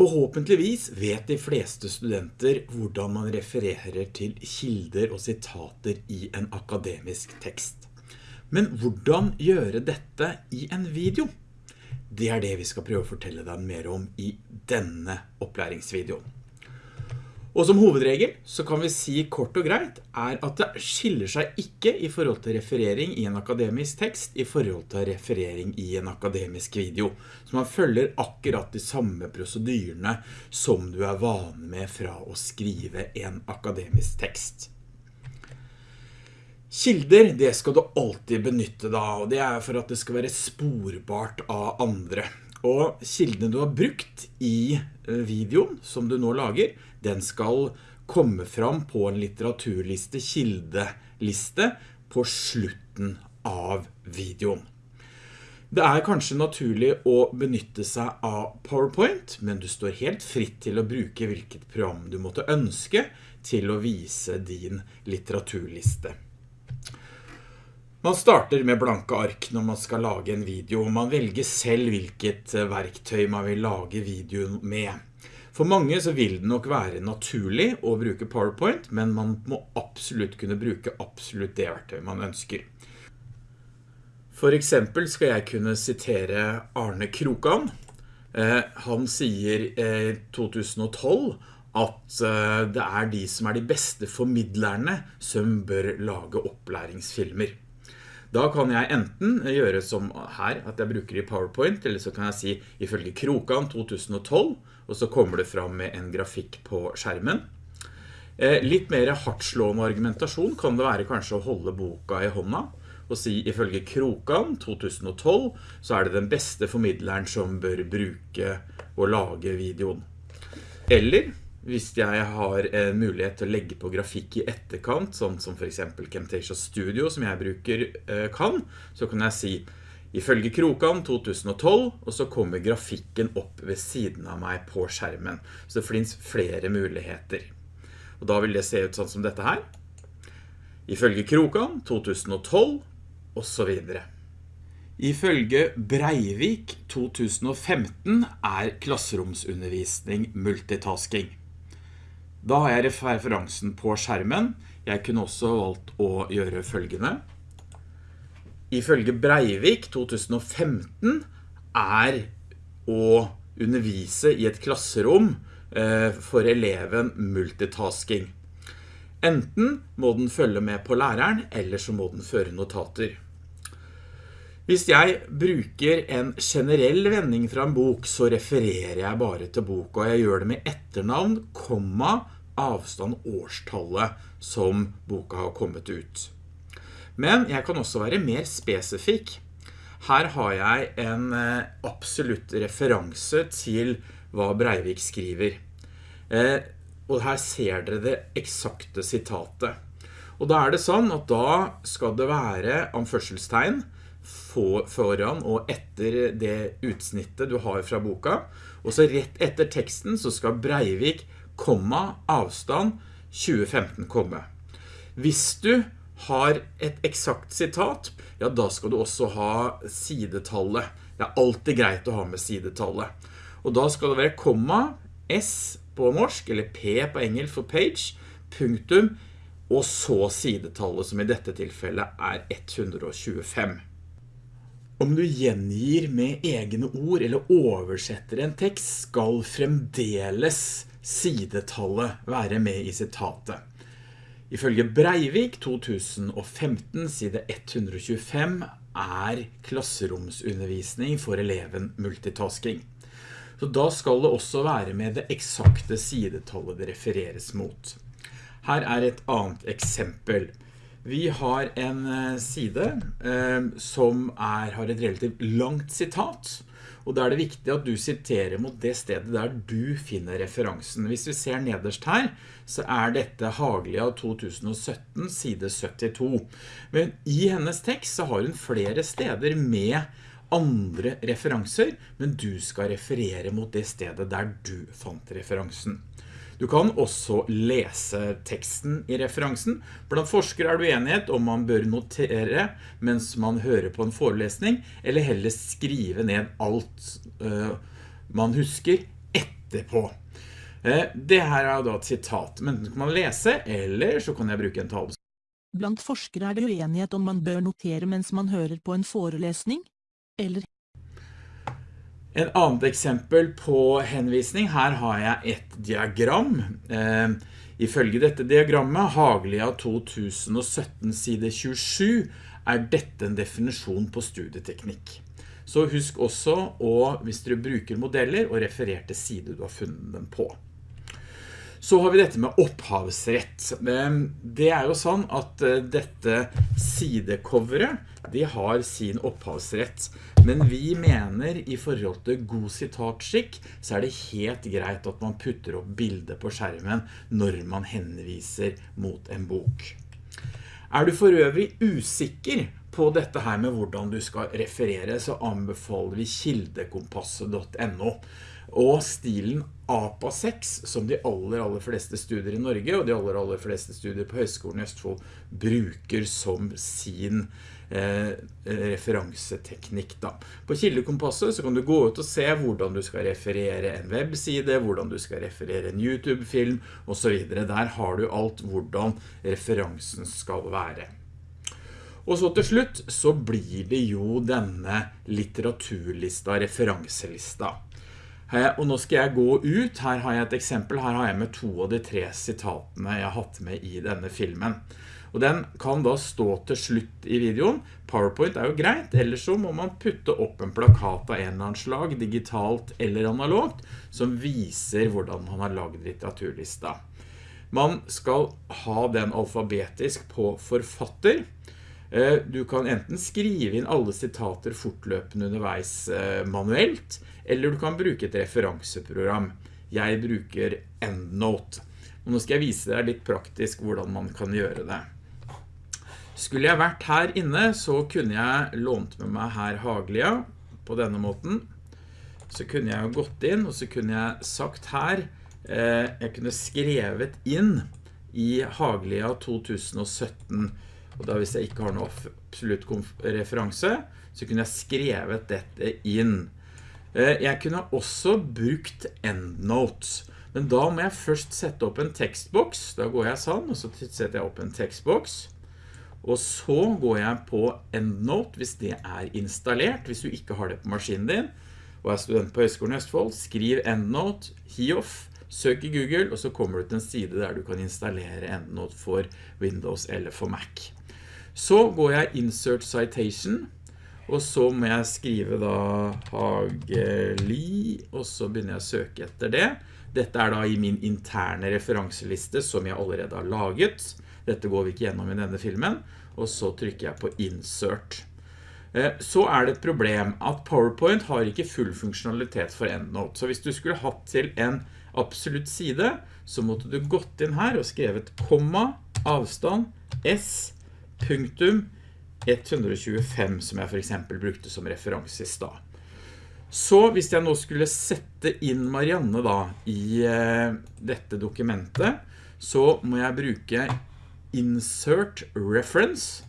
Forhåpentligvis vet de fleste studenter hvordan man refererer til kilder og sitater i en akademisk tekst. Men hvordan gjøre dette i en video? Det er det vi skal prøve å fortelle deg mer om i denne opplæringsvideoen. Og som hovedregel så kan vi si kort og greit er at det skiller seg ikke i forhold til referering i en akademisk tekst i forhold til referering i en akademisk video. Så man følger akkurat de samme prosedyrene som du er vane med fra å skrive en akademisk tekst. Kilder, det skal du alltid benytte da, og det er for at det skal være sporbart av andre. Og kildene du har brukt i eh, videoen som du nå lager, den skal komme fram på en litteraturliste, kildeliste, på slutten av videoen. Det er kanskje naturlig å benytte seg av PowerPoint, men du står helt fritt til å bruke hvilket program du måtte ønske til å vise din litteraturliste. Man starter med blanke ark når man skal lage en video, og man velger selv hvilket verktøy man vil lage videoen med. For mange så vil det nok være naturlig å bruke PowerPoint, men man må absolutt kunne bruke absolutt det verktøy man ønsker. For eksempel skal jeg kunne sitere Arne Krokan. Eh, han sier i eh, 2012 at eh, det er de som er de beste formidlerne som bør lage opplæringsfilmer. Da kan jeg enten gjøre som her, at jeg bruker i PowerPoint, eller så kan jeg si ifølge Krokan 2012, og så kommer det fram med en grafikk på skjermen. Eh, litt mer hardtslående argumentasjon kan det være kanskje å holde boka i hånda, og si ifølge Krokan 2012 så er det den beste formidleren som bør bruke og lage videoen. Eller hvis jeg har en mulighet til å legge på grafikk i etterkant, sånn som for eksempel Camtasia Studio som jeg bruker eh, kan, så kan jeg si ifølge Krokan 2012, og så kommer grafikken opp ved siden av meg på skjermen. Så det finnes flere muligheter. Og da vil det se ut sånn som dette her. Ifølge Krokan 2012, og så videre. Ifølge Breivik 2015 er klasseromsundervisning multitasking. Da har jeg referansen på skjermen. Jeg kunne også valgt å gjøre følgende. Ifølge Breivik 2015 er å undervise i et klasserom eh, for eleven multitasking. Enten må den følge med på læreren, eller så må den føre notater. Hvis jeg bruker en generell vending fra en bok, så refererer jeg bare til boka. jeg gjør det med etternavn, komma, avstand, årstallet som boka har kommet ut. Men jeg kan også være mer spesifikk. Her har jeg en eh, absolutt referanse til hva Breivik skriver. Eh, og her ser dere det eksakte sitatet. Og da er det sånn at da skal det være anførselstegn, foran og etter det utsnittet du har fra boka. Og så rett etter teksten så skal Breivik, komma, avstand, 2015 komme. Hvis du har et eksakt sitat, ja da skal du også ha sidetallet. Det er alltid greit å ha med sidetallet. Og da skal det være komma, S på norsk, eller P på engelsk for page, punktum, og så sidetallet som i dette tilfellet er 125. Om du gjengir med egne ord eller oversetter en tekst, skal fremdeles sidetallet være med i sitatet. Ifølge Breivik 2015 side 125 er klasseromsundervisning for eleven multitasking. Så da skal det også være med det eksakte sidetallet det refereres mot. Her er et annet eksempel. Vi har en eh, side eh, som er, har et relativt langt sitat, og da er det viktig at du siterer mot det stedet der du finner referansen. Hvis vi ser nederst her, så er dette Haglia 2017, side 72. Men i hennes tekst så har hun flere steder med andre referanser, men du skal referere mot det stedet der du fant referansen. Du kan også lese teksten i referansen. Blant forskere er det uenighet om man bør notere mens man hører på en forelesning, eller heller skrive ned alt uh, man husker etterpå. Uh, det her er da et sitat, men kan man lese, eller så kan jeg bruke en tale. Blant forskere er det uenighet om man bør notere mens man hører på en forelesning, eller En annet eksempel på henvisning, her har jeg et diagram. Eh, ifølge dette diagrammet, Haglia 2017 side 27, er dette en definisjon på studieteknikk. Så husk også å, hvis dere bruker modeller, å referere til side du har funnet den på. Så har vi dette med opphavsrett. Det er jo sånn at eh, dette sidecoveret, de har sin opphavsrett. Men vi mener i forhold til god sitatskikk, så er det helt greit at man putter opp bildet på skjermen når man henviser mot en bok. Er du for øvrig usikker på dette her med hvordan du skal referere, så anbefaler vi kildekompasset.no og stilen APA 6, som de aller, aller fleste studier i Norge, og de aller, aller fleste studier på Høgskolen i Østfold, bruker som sin eh, referanseteknikk. Da. På kildekompasset så kan du gå ut og se hvordan du skal referere en webside, hvordan du skal referere en YouTube-film, og så videre. Der har du alt hvordan referansen skal være. Og så til slutt så blir det jo denne litteraturlista, referanselista. Og nå skal jeg gå ut, her har jeg et eksempel, her har jeg med to av de tre sitatene jeg har hatt med i denne filmen. Og den kan da stå til slutt i videoen. PowerPoint er jo greit, ellers så må man putte opp en plakat av en eller annen slag, digitalt eller analogt, som viser hvordan man har laget litteraturlista. Man skal ha den alfabetisk på forfatter. Eh, du kan enten skrive inn alle sitater fortløpende underveis eh, manuelt, eller du kan bruke et referanseprogram. Jeg bruker EndNote. Og nå skal jeg vise deg litt praktisk hvordan man kan gjøre det. Skulle jeg vært her inne, så kunne jeg lånt med meg her Haglia på denne måten. Så kunne jeg gått inn, og så kunne jeg sagt her, eh, jeg kunne skrevet inn i Haglia 2017, og da hvis jeg ikke har noe absolutt referanse, så kunne jeg skrevet dette inn. Eh, jeg kunne også brukt EndNotes, men da må jeg først sette opp en tekstboks. Da går jeg sånn, og så setter jeg opp en tekstboks. Og så går jeg på EndNote hvis det er installert, hvis du ikke har det på maskinen din, og er student på Høgskolen i Østfold, skriv EndNote, hioff, søk i Google, og så kommer du til en side der du kan installere EndNote for Windows eller for Mac. Så går jeg Insert Citation, og så må jeg skrive da Hageli, og så begynner jeg å søke etter det. Dette er da i min interne referanseliste som jeg allerede har laget. Dette går vi ikke gjennom i denne filmen. Og så trykker jeg på Insert. Eh, så er det et problem at PowerPoint har ikke full funksjonalitet for EndNote. Så hvis du skulle hatt til en absolutt side, så måtte du gått inn her og skrevet komma, avstand, s, punktum, 125 som jeg for eksempel brukte som referanse i stad. Så hvis jeg nå skulle sette inn Marianne da i eh, dette dokumentet, så må jeg bruke Insert Reference,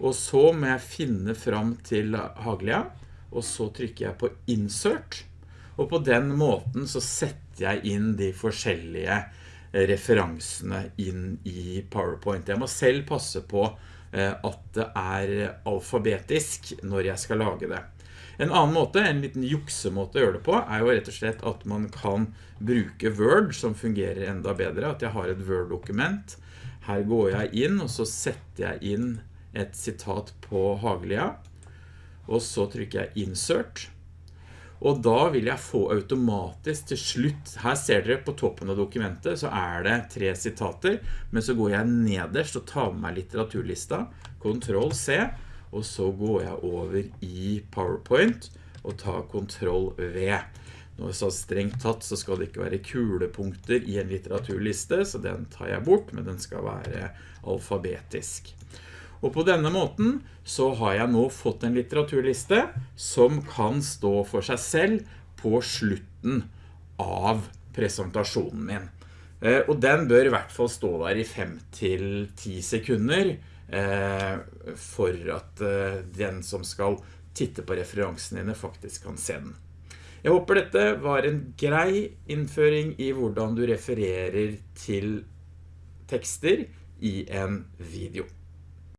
og så må jeg finne fram til Haglia, og så trykker jeg på Insert, og på den måten så setter jeg inn de forskjellige referansene inn i PowerPoint. Jeg må selv passe på Eh, at det er alfabetisk når jeg skal lage det. En annen måte, en liten juksemåte å gjøre det på, er jo rett og slett at man kan bruke Word, som fungerer enda bedre, at jeg har et Word-dokument. Her går jeg inn, og så setter jeg inn et sitat på Haglia, og så trykker jeg Insert, og da vil jeg få automatisk til slutt, her ser dere på toppen av dokumentet, så er det tre sitater, men så går jeg nederst og tar med meg litteraturlista, Ctrl C, og så går jeg over i PowerPoint og tar Ctrl V. Nå så strengt tatt så skal det ikke være kulepunkter i en litteraturliste, så den tar jeg bort, men den skal være alfabetisk. Og på denne måten så har jeg nå fått en litteraturliste som kan stå for seg selv på slutten av presentasjonen min. Eh, og den bør i hvert fall stå der i 5 til 10 sekunder eh, for at eh, den som skal titte på referansen dine faktisk kan se den. Jeg håper dette var en grei innføring i hvordan du refererer til tekster i en video.